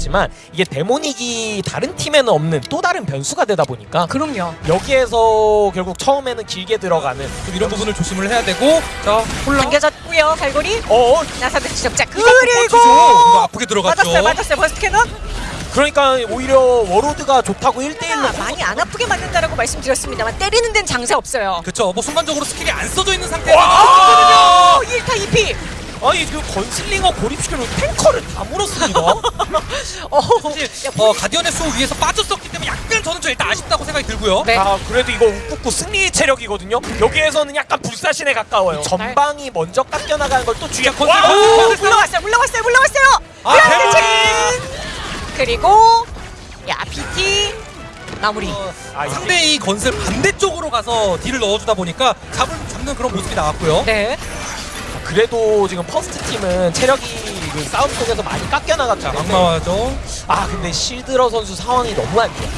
있지만 이게 데모닉이 다른 팀에는 없는 또 다른 변수가 되다 보니까 그럼요. 여기에서 결국 처음에는 길게 들어가는 좀 이런 부분을 조심을 해야 되고 자 홀라 당겨졌고요. 갈고리. 어 나사드 지적자 이거 그리고 이거 아프게 들어갔죠. 맞았어요. 맞았어요. burst cannon. 그러니까 오히려 워로드가 좋다고 1대1로 아, 많이 안 아프게 맞는다라고 말씀드렸습니다만 때리는 데는 장사 없어요. 그쵸 뭐 순간적으로 스킬이 안 써져 있는 상태에서 와! 오, 1타 2피. 아니 그 건슬링어 고립시키는 탱커를 다 물었습니다 어, 사실 어, 가디언의 수 위에서 빠졌었기 때문에 약간 저는 좀 일단 아쉽다고 생각이 들고요. 네. 아 그래도 이거 웃고 승리 체력이거든요 여기에서는 약간 불사신에 가까워요 전방이 먼저 깎여나가는 걸 또 주의해 건슬, 와! 건슬, 오, 건슬. 물러갔어요. 물러갔어요. 물러갔어요. 아, 그리고 야 BT 마무리. 아, 이게- 상대의 건슬 반대쪽으로 가서 딜을 넣어주다 보니까 잡을, 잡는 그런 모습이 나왔고요. 네. 그래도 지금 퍼스트 팀은 체력이 그 싸움 속에서 많이 자, 때문에 막마죠. 아 근데 실드러 선수 상황이 너무 안 좋아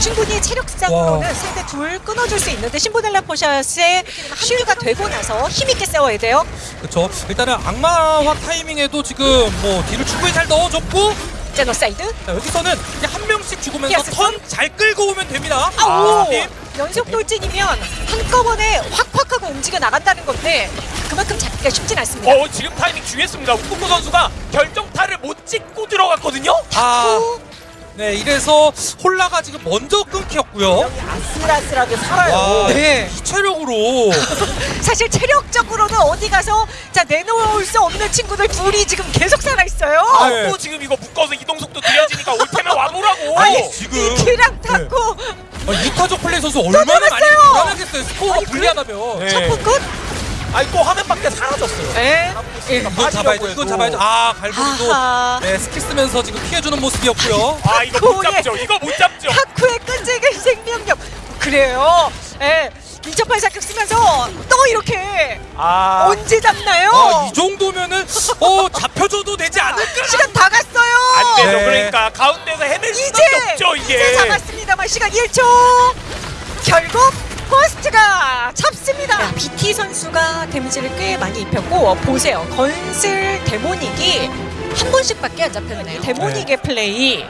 충분히 체력상으로는 와. 상대 둘 끊어줄 수 있는데 신보델라 포샷의 쉴드가 되고 나서 힘있게 싸워야 돼요. 그쵸. 일단은 악마화 타이밍에도 지금 뭐 딜을 충분히 잘 넣어줬고 제노사이드. 자, 여기서는 이제 한 명씩 죽으면서 턴 잘 끌고 오면 됩니다. 아, 오! 팀. 연속 돌진이면 한꺼번에 확확 하고 움직여 나간다는 건데 그만큼 잡기가 쉽진 않습니다. 어 지금 타이밍 중요했습니다 우쿠쿠 선수가 결정타를 못 찍고 들어갔거든요 아, 네 이래서 홀라가 지금 먼저 끊겼고요. 여기 아슬아슬하게 살아요 와, 네. 이 체력으로 사실 체력적으로는 어디 가서 자 내놓을 수 없는 친구들 둘이 지금 계속 살아 있어요. 아, 네. 또 지금 이거 묶어서 이동 속도 느려지니까 올 테면 와보라고 아니 지금 키랑 탔고 아, 이타적 플레이 선수 얼마나 많이 들어갔어요! 불안하겠어요. 스코어가 그- 불리하다면. 네. 첫 끝? 아니 또 화면 밖에 사라졌어요 네. 예. 이건 잡아야죠. 이건 잡아야죠. 아 갈고리도 아하. 네, 스킬 쓰면서 지금 피해주는 모습이었고요. 아 이거 못 잡죠 이거 못 잡죠 타쿠의 끈질긴 생명력 그래요. 예. 2008 사격 쓰면서 또 이렇게 아 언제 잡나요? 아, 이 정도면은 어 잡혀줘도 되지 않을까? 시간 다 갔어요. 안 되죠 네. 그러니까 가운데서 헤맬 수밖에 없죠 이게 이제 잡았습니다만 시간 1초. 결국 포스트가 잡습니다. BT 선수가 데미지를 꽤 많이 입혔고 보세요. 건슬 데모닉이 한 번씩밖에 안 잡혔네요. 데모닉의 플레이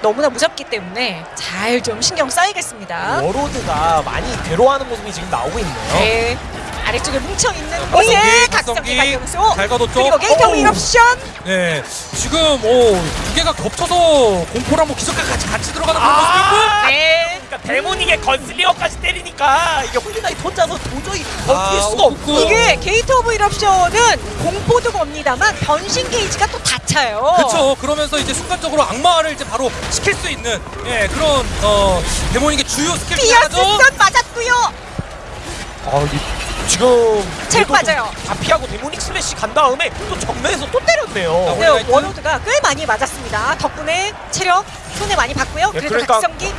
너무나 무섭기 때문에 잘 좀 신경 써야겠습니다. 워로드가 많이 괴로워하는 모습이 지금 나오고 있네요 네. 아래쪽에 뭉쳐 있는 곳에 각성기, 각성기 각성기. 가용수 잘 가뒀죠? 그리고 게이터. 윈옵션 네, 지금 오 두 개가 겹쳐서 공포랑 뭐 기적과 같이 같이 들어가는. 아 네. 그러니까 데모닉의 건슬리어까지 때리니까 이게 홀리나이 혼자서 도저히 버틸 아, 수가. 없고 이게 게이트 오브 윈옵션은 공포도 겁니다만 변신 게이지가 또 다 차요. 그렇죠. 그러면서 이제 순간적으로 악마를 이제 바로 시킬 수 있는 예 그런 어 데모닉의 주요 스킬 디아스 하나죠. 선 맞았고요. 아, 이- 지금 잘. 좀다 피하고 데모닉 슬래시 간 다음에 또 정면에서 또 때렸네요. 아, 네. 워로드가 꽤 많이 맞았습니다. 덕분에 체력 손에 많이 봤고요. 예, 그래도 그러니까 각성기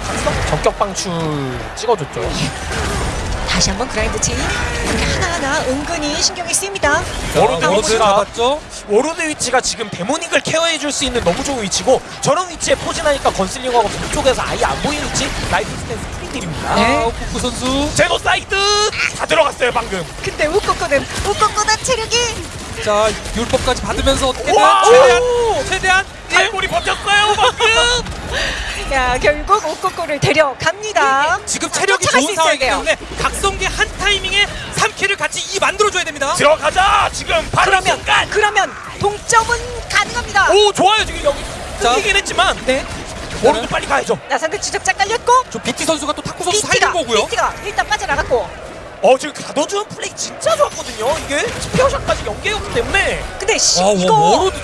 적격 방출 찍어줬죠. 다시 한번 그라인드 체인 이렇게 하나하나 은근히 신경이 쓰입니다. 워로드 위치가 잡았죠. 워로드 위치가 지금 데모닉을 케어해줄 수 있는 너무 좋은 위치고 저런 위치에 포진하니까 건슬링하고 북쪽에서 아예 안 보이는 위치 라이프 스탠스 프리딜입니다. 네. 아, 쿠쿠 선수. 제노사이드 다 들어갔어요 방금. 근데 우꼬꼬는 우꼬꼬는 체력이 자 율법까지 받으면서 어떻게든 와! 최대한 오! 최대한 탈골이 버텼어요 방금. 야 결국 우꼬꼬를 데려갑니다. 지금 체력이 좋은 상황이기. 때문에 각성기 한 타이밍에 3킬을 같이 이 만들어줘야 됩니다. 들어가자 지금 바로 그러면 순간. 그러면 동점은 가능합니다. 오 좋아요 지금 여기 자. 끊기긴 했지만 네. 워로드 빨리 가야죠. 나상대 주적자 깔렸고 저 BT 선수가 또 타쿠 선수 살린 거고요. 비티가 일단 빠져나갔고 어 지금 가둬주는 플레이 진짜 좋았거든요. 이게 스페어샷까지 연계였기 때문에 근데 씨, 아, 이거 워- 워로드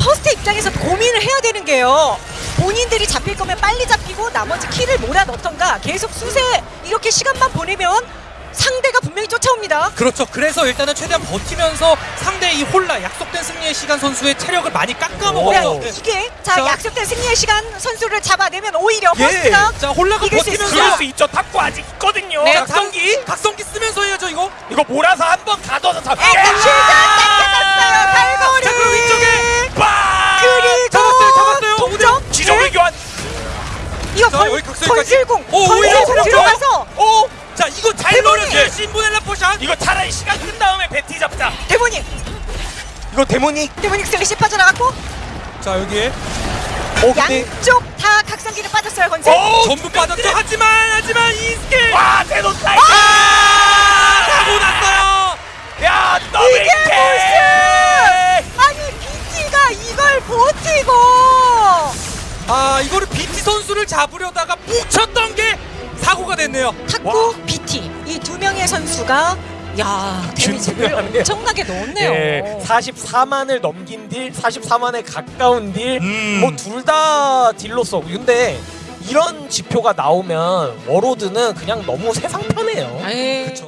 퍼스트 입장에서 고민을 해야 되는 게요. 본인들이 잡힐 거면 빨리 잡히고 나머지 키를 몰아 넣던가 계속 수세 이렇게 시간만 보내면 상대가 분명히 쫓아옵니다. 그렇죠. 그래서 일단은 최대한 버티면서 상대 이 홀라 약속된 승리의 시간 선수의 체력을 많이 야, 깎아먹어요. 네. 이게 자, 자. 약속된 승리의 시간 선수를 잡아내면 오히려 예. 퍼스트가 자 홀라가 버티면서 그럴 수 있죠. 탁구 아직 있거든요. 네, 각성기 각성기 쓰면서 해야죠 이거. 이거 몰아서 한번 가둬서 잡. 일단 쉴드 당겨놨어요. 갈고리. 자 그럼 이쪽에 빠. 그리고 잡았어요, 잡았어요. 동점 지정의 네. 교환. 이거 자, 건, 여기 각성기까지. 건슬공 오, 오히려 건슬공 체력 들어가서 오. 자 이거 잘 대본이! 노렸어요. 신보넬라 포샷. 이거 차라리 시간 끈 다음에 베티 잡자. 데모닉 이거 데모닉 데모닉 슬래시 빠져나갔고 자 여기에 어, 근데- 양쪽 다 각성기를 빠졌어요. 어, 전부 빠졌죠. 하지만 하지만 이 스킬 와 제노 사이드 아! 사고 났어요. 야 더블 이게 킬 무슨 아니 BT가 이걸 버티고 아 이거를 BT 선수를 잡으려다가 뭉쳤던 게 사고가 됐네요. 타쿠 BT 이 두 명의 선수가 야 데미지를. 엄청나게 넣었네요. 예, 44만을 넘긴 딜, 44만에 가까운 딜, 음. 뭐둘 다 딜로서. 근데 이런 지표가 나오면 워로드는 그냥 너무 세상 편해요. 에이. 그쵸.